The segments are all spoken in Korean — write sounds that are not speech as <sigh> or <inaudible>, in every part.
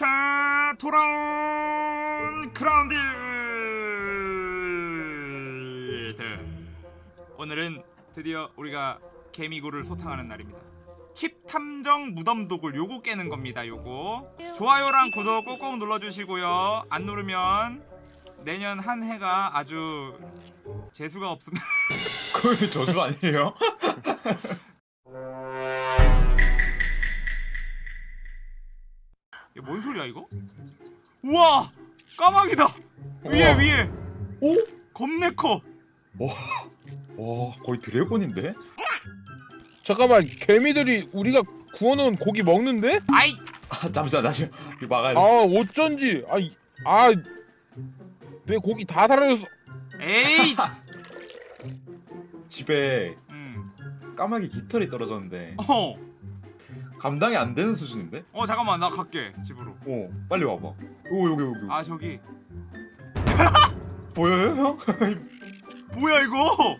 자 돌아온 Grounded. 오늘은 드디어 우리가 개미굴을 소탕하는 날입니다. 칩 탐정 무덤 도굴 요거 깨는 겁니다 요거. 좋아요랑 구독 꼭꼭 눌러주시고요. 안 누르면 내년 한 해가 아주 재수가 없음. 그게 저주 아니에요? <laughs> 소리야 이거? 우와 까마귀다 위에 우와. 위에 오? 겁내 커 와, 와 거의 드래곤인데? 잠깐만 개미들이 우리가 구워놓은 고기 먹는데? 아이 아 잠시만 잠시만 이거 막아야 아돼 어쩐지 아아내 고기 다 사라졌어 에이 <laughs> 집에 음. 까마귀 깃털이 떨어졌는데 어. 감당이 안 되는 수준인데? 어 잠깐만 나 갈게 집으로. 어 빨리 와봐. 오 여기 여기 아 저기. <laughs> 보여요 형? <laughs> 뭐야 이거?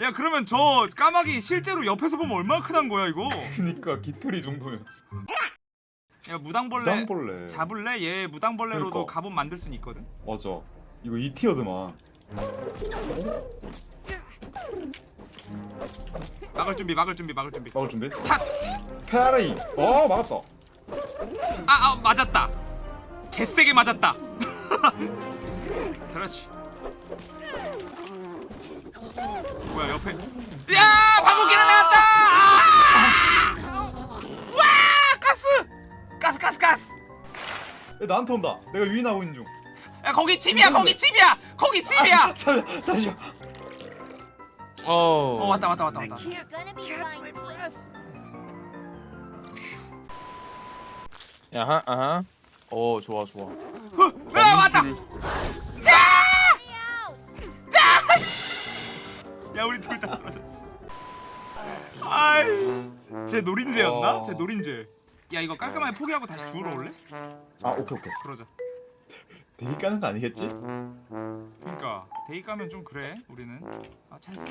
야 그러면 저 까마귀 실제로 옆에서 보면 얼마나 크단 거야 이거? 그니까 깃털이 이 정도면 야 무당벌레 땅벌레. 잡을래? 얘 무당벌레로도 그러니까. 갑옷 만들 수는 있거든? 맞아. 이거 이티어드만 막을 준비 막을 준비 막을 준비. 막을 준비? 차! 페아레이. 어 막았다 아, 아 맞았다. 개세게 맞았다. <laughs> 그렇지. 뭐야 옆에. 야 방귀기는 나왔다! 아! 와 가스! 가스 가스 가스! 야, 나한테 온다. 내가 유인하고 있는 중. 야 거기 집이야 거기 집이야! 거기 집이야! 잠시만 잠시만 어. 어 왔다 왔다 왔다 왔다. 야하 아하. 어 좋아 좋아. 야 왔다. 야 우리 둘 다 쓰러졌어. 아이 제 노린재였나? 어. 제 노린재. 야 이거 깔끔하게 포기하고 다시 주우러 올래? 아 오케이 오케이. 그러자 대기 까는 거 아니겠지? 그니까 데이 까면 좀 그래 우리는 아 찰스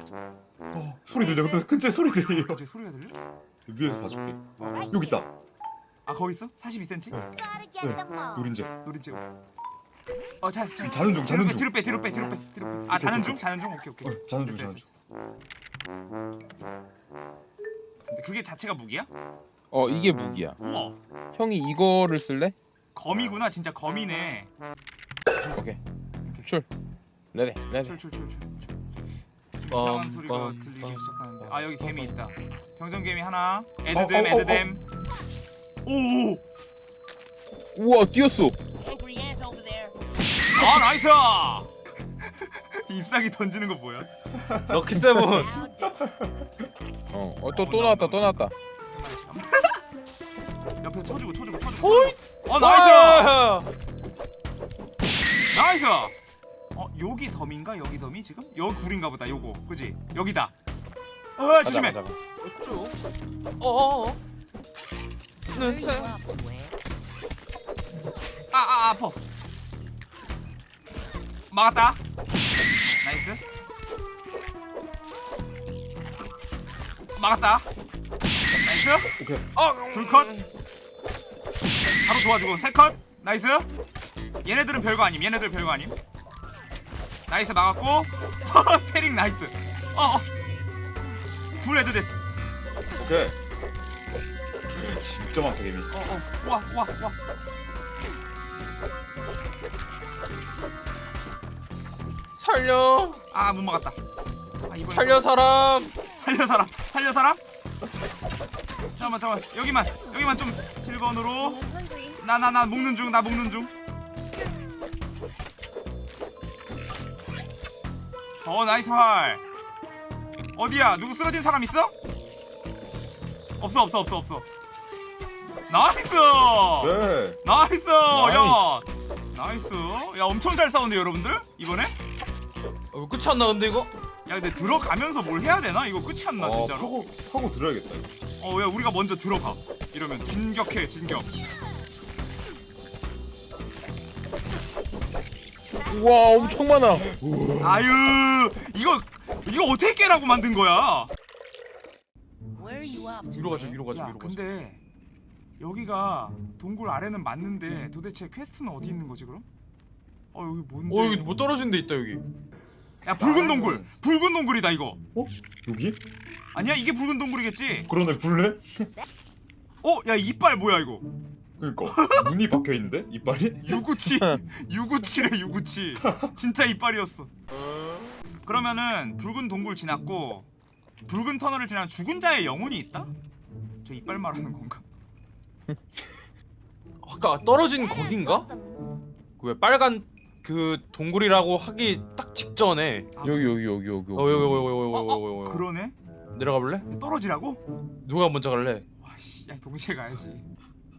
어 소리 들려 근데 근처에 소리 들려 갑자기 소리가 들려? 위에서 봐줄게 여기 있다 아 거기 있어? 42cm? Gotta get them all. 노린재 노린재 오케이 어 찰스 찰스 자는 중, 자는 중. 뒤로 빼 뒤로 빼 뒤로 빼 뒤로 빼아 자는 중? 자는 중? 오케이 오케이 어, 자는 중, 됐어, 자는 됐어. 근데 그게 자체가 무기야? 어 이게 무기야 우와 형이 이거를 쓸래? 거미구나 진짜 거미네. 오케이. 출. 레디 레디. 출출출출 이상한 소리가 들리기 시작하는데. 아 여기 개미 있다. 병정개미 하나. 어, 어, 어, 에드댐 오오 우와 뛰었어. 아 나이스 ip상이 <laughs> 던지는 거 뭐야? 럭키 세븐. How dare 어또 또 나왔다 또 나왔다 옆에 쳐주고 쳐주고 쳐주고 어 nice! 아! nice! 어 여기 덤인가? 여기 덤이 지금? 여기 굴인가 보다 요거. 그지? 여기다. 어 조심해. 어. off to where? 아아 아파. 막았다. nice. 막았다. nice. 오케이. 둘컷 바로 도와주고. 세컷. nice. 얘네들은 별거 아님. 얘네들 별거 아님. nice. 막았고. <laughs> parrying nice. 어어. 둘 head 됐어. 오케이. 진짜 많다 개미 어어. 우와 우와 우와. 살려. 아 못 막았다. 아 살려 사람. 살려 사람. 살려 사람 잠깐만 잠깐만 여기만 여기만 좀 7번으로 I'm hungry. 나나 나 먹는 중 나 먹는 중. 어 nice 활. 어디야? 누구 쓰러진 사람 있어? 없어 없어 없어 없어. nice. 네 nice. 야. nice. 야 엄청 잘 싸운데 여러분들 이번에? 어, 끝이 안 나는데 이거? 야 근데 들어가면서 뭘 해야 되나? 이거 끝이 안 나 어, 진짜로. 파고 파고 들어야겠다 이거 어 왜 우리가 먼저 들어가? 이러면 진격해 진격. 우와 엄청 많아 아유 이거 이거 어떻게 깨라고 만든 거야? Where are you off to? 위로 가자? 위로 가자 야 위로 가자 근데 여기가 동굴 아래는 맞는데 도대체 quest는 어디 있는 거지 그럼? 어 여기 뭔데? 어 여기 뭐 떨어진 데 있다 여기 야 붉은 동굴! 붉은 동굴이다 이거 어? 여기? 아니야 이게 붉은 동굴이겠지? 그러네 불래? 어? 야 이빨 뭐야 이거 그니까 눈이 박혀 있는데 이빨이? 유구치 <laughs> 유구치래 유구치 진짜 이빨이었어 그러면은 붉은 동굴 지났고 붉은 터널을 지나면 죽은 자의 영혼이 있다? 저 이빨 말하는 건가? 아까 떨어진 거긴가? 그왜 빨간 그 동굴이라고 하기 딱 직전에 여기 여기 여기 여기. 어 여기 여기 여기 어, 여기 어, 여기 여기 그러네? 내려가 볼래? 떨어지라고? 누가 먼저 갈래? 와씨 야 동시에 가야지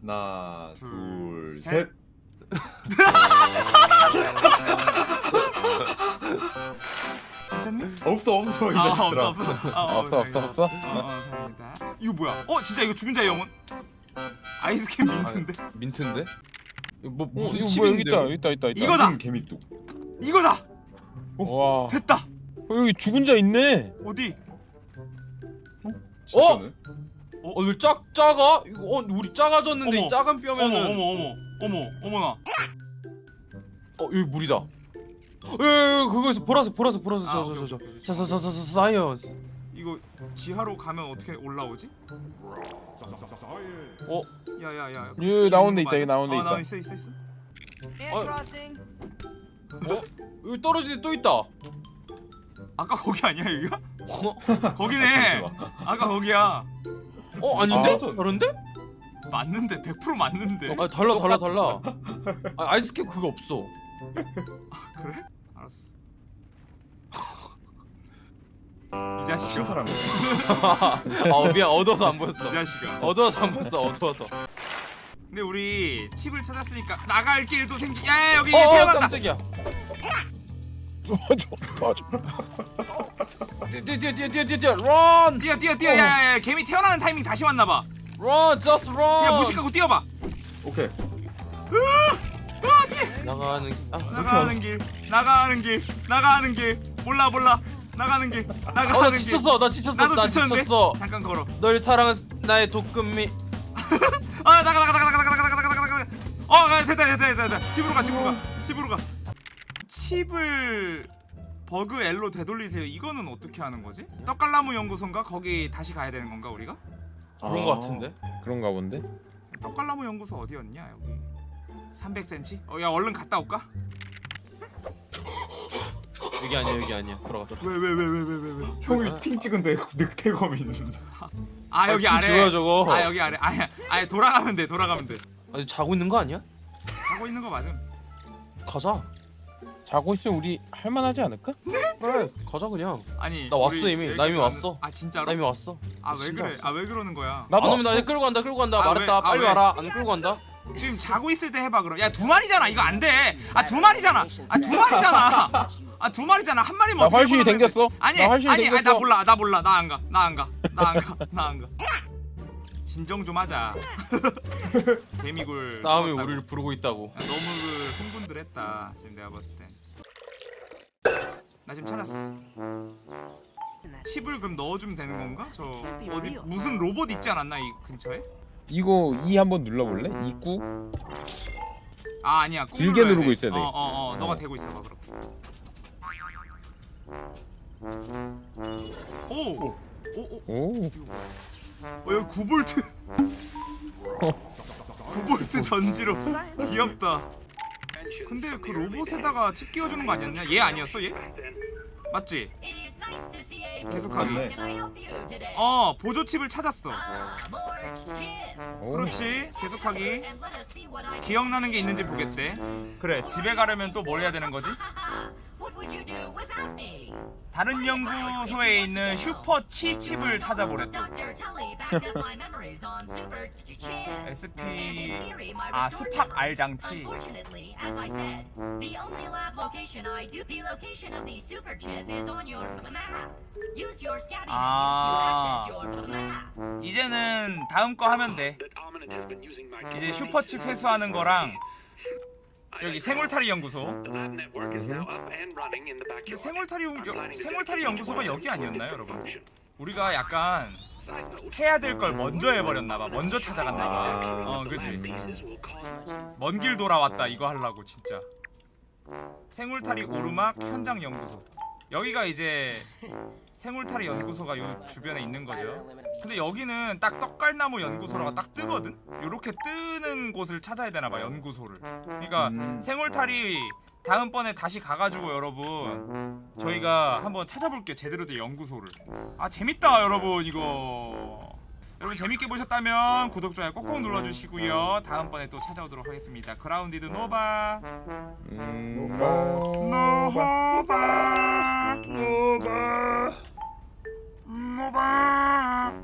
하나 둘, 셋. 둘셋 괜찮니? 없어 없어 이아 자식들아 없어 없어 아, 어, <laughs> 없어 없어. 없어. 어, 어 다행이다 이거 뭐야? 어 진짜 이거 죽은 자의 영혼? 아이스캔 민트인데? 민트인데? 뭐 어, 무슨 이거 뭐야 여기 칩인데? 있다 여기 있다 있다 있다. 이거다! 음, 개미뚝 이거다! 와. 됐다! 어, 여기 죽은 자 있네. 어디? 진짜네 어, 왜 작, 작아? 이거 어, 우리 작아졌는데 어머. 이 작은 어머 뼈면은 어머 어머 어머 어머나 어, 여기 물이다. 예, 예, 그거에서 보라색, 보라색, 보라색, 아, 저, 저, 저. 저, 사, 사, 사, 사, science. 이거 지하로 가면 어떻게 올라오지? 어, 야야야 여기 나온 데 있다, 여기 나온 데 아, 있다. 나온 있어 있어 있어 어, 여기 떨어진 데 또 있다. 아까 거기 아니야 여기가? 어, <laughs> 거기네 잠시만. 아까 거기야 어 아닌데? 아, 다른데? 맞는데 100% 맞는데 아, 달라, 달라, 달라. 아, 아이스캡 그거 없어. 그래? 알았어 <laughs> 이그 자식아 사람 아, 미안, 어두워서 안 보였어. 이 자식아 어두워서 안 보였어, 어두워서. 근데 우리 칩을 찾았으니까 나갈 길도 생기 야 여기 어, 어 태어났다. 깜짝이야. 도와줘 도와줘. 뛰어 뛰어 뛰어 뛰어 뛰어 뛰어 런 뛰어 뛰어 뛰어. 야야야 개미 태어나는 타이밍 다시 왔나봐. 런 just run. 야 무식하고 뛰어봐. 오케이. 나가는 아, 나가는 길 나가는 길 나가는 길. 몰라 몰라. 나가는 길 나가는 어, 나 지쳤어 나 지쳤어 나도 지쳤는데? 지쳤어. 잠깐 걸어. 널 사랑한 나의 독금미 아 <laughs> 어, 나가 나가 나가 나가 어 아, 됐다 됐다 됐다 됐다 집으로 가 집으로 가 집으로 가 칩을 버그 L로 되돌리세요 이거는 어떻게 하는 거지? 떡갈나무 연구소인가 거기 다시 가야 되는 건가 우리가? 그런 아. 거 같은데? 그런가 본데. 떡갈나무 연구소 어디였냐 여기 300cm? 어야 얼른 갔다 올까? 여기 아니야, 여기 아니야. 들어가, 들어가. 왜 왜 왜 왜 왜 왜왜 형이 팅 찍은데 <laughs> 늑대검이 있는 아 여기 아, 아래 지워요, 저거. 아 여기 아래 아야 아야 돌아가면 돼 돌아가면 돼 아니, 자고 있는 거 아니야? 하고 있는 거 맞음 가자. 자고 있으면 우리 할만하지 않을까? 그래, 가자 그냥. 아니 나 왔어, 우리 이미. 여기까지 나 이미 왔는- 왔어. 아 진짜로? 나 이미 왔어. 아 왜 진짜 그래 왔어. 아 왜 그러는 거야 나도. 안 오면 나 이제 끌고 간다, 끌고 간다. 아, 말했다. 왜? 아, 빨리 왜? 와라. 안 끌고 간다. 지금 자고 있을 때 해봐 그럼 야 두 마리잖아 이거 안 돼 아 두 마리잖아 아 두 마리잖아 아 두 마리잖아 한 마리면 나 어떻게 활신이 골라내는데. 생겼어. 아니 나 활신이 아니 아니 나 생겼어. 몰라 나 몰라 나 안 가 나 안 가 나 안 가 나 안 가 진정 좀 하자 <laughs> 개미굴 싸움이 먹었다고. 우리를 부르고 있다고. 야, 너무 그 흥분들했다 지금 내가 봤을 땐나 지금 찾았어 칩을 그럼 넣어주면 되는 건가? 저 어디 무슨 로봇 있지 않았나 이 근처에? 이거 E 한번 눌러볼래? 입구. 아 아니야 꾹 길게 누르고 돼. 있어야 돼. 어, 어, 어, 너가 어. 대고 있어봐 그럼. 오, 오, 오, 오. 어, 여기 9볼트. 9볼트 전지로 귀엽다. 근데 그 로봇에다가 칩 끼워주는 거 아니었냐? 얘 아니었어 얘? 맞지? 계속하기. 어 보조 칩을 찾았어. 오. 그렇지 계속하기. 기억나는 게 있는지 보겠대. 그래 집에 가려면 또 뭘 해야 되는 거지? 다른 연구소에 있는 슈퍼 치 칩을 찾아보랬대. SP 아 스팍 R 장치. 아. 이제는 다음 거 하면 돼. 이제 슈퍼칩 회수하는 거랑 여기 생울타리 연구소. 여- 생울타리 연구소가 여기 아니었나요, 여러분? 우리가 약간 해야 될 걸 먼저 해버렸나봐. 먼저 찾아갔나봐. 어 그지? 먼 길 돌아왔다 이거 하려고 진짜. 생울타리 오르막 현장 연구소 여기가 이제 생울타리 연구소가 요 주변에 있는 거죠. 근데 여기는 딱 떡갈나무 연구소라고 딱 뜨거든? 요렇게 뜨는 곳을 찾아야 되나봐 연구소를. 그러니까 음. 생울타리 다음번에 다시 가가지고 여러분 저희가 한번 찾아볼게요 제대로 된 연구소를. 아 재밌다 여러분 이거 여러분 재밌게 보셨다면 구독 좋아요 꼭꼭 눌러주시고요. 다음번에 또 찾아오도록 하겠습니다. Grounded 노바. 음, 노바. 노바. 노바